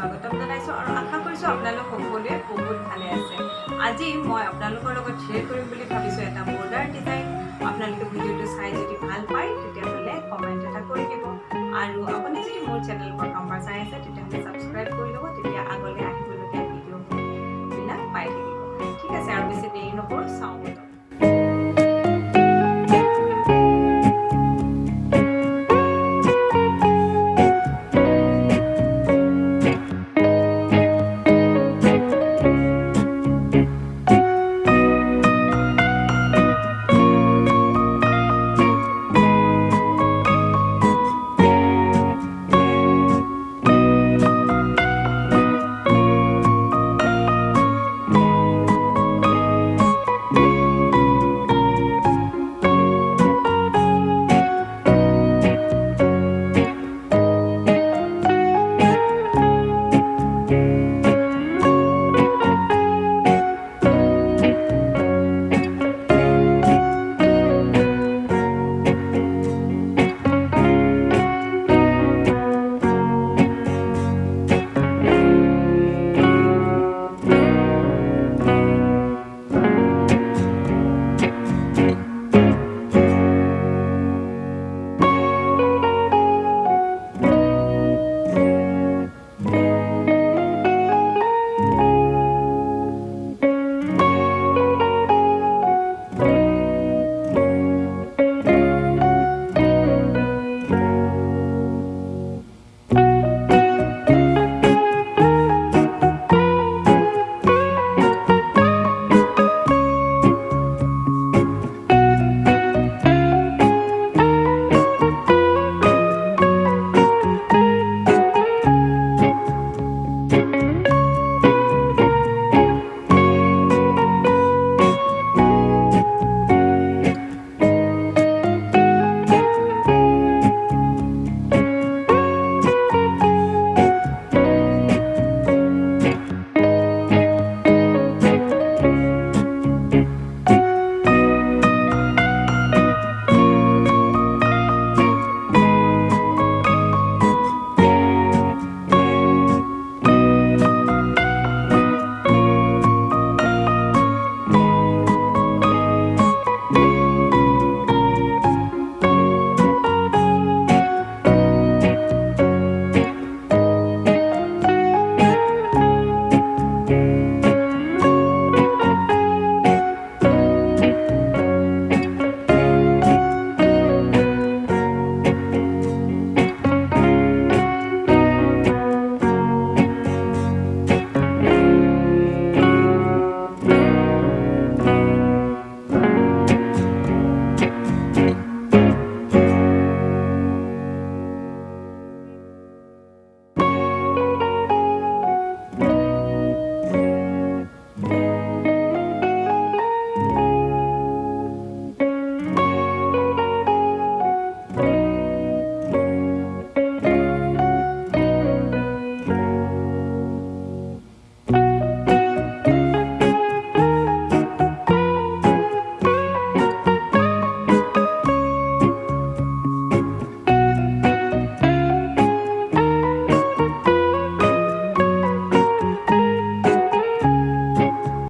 স্বাগতম জনাইছোঁ আৰু আশা কৰিছোঁ আপোনালোক সকলোৱে বহুত ভালে আছে। আজি মই আপোনালোকৰ লগত শ্বেয়াৰ কৰিম বুলি ভাবিছোঁ এটা বৰ্ডাৰ ডিজাইন আপোনালোকে ভিডিঅ'টো চাই যদি ভাল পায় তেতিয়াহ'লে কমেণ্ট এটা কৰি দিব। আৰু আপুনি যদি মোৰ চেনেলবোৰ প্ৰথমবাৰ চাই আছে তেতিয়াহ'লে ছাবস্ক্ৰাইব কৰি ল'ব। তেতিয়া আগলৈ আহিবলগীয়া ভিডিঅ'বিলাক পাই থাকিব। ঠিক আছে আৰু বেছি দেৰি নকৰোঁ চাওঁ